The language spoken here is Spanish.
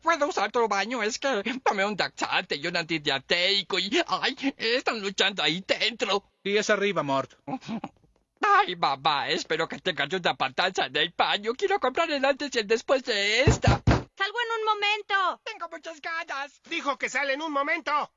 ¿puedo usar tu baño? Es que tomé un taxante y un antidiateico y... ¡Ay! Están luchando ahí dentro. Y es arriba, Mort. Ay, mamá, espero que tengas una patanza en el baño. Quiero comprar el antes y el después de esta. ¡Salgo en un momento! Tengo muchas ganas. Dijo que sale en un momento.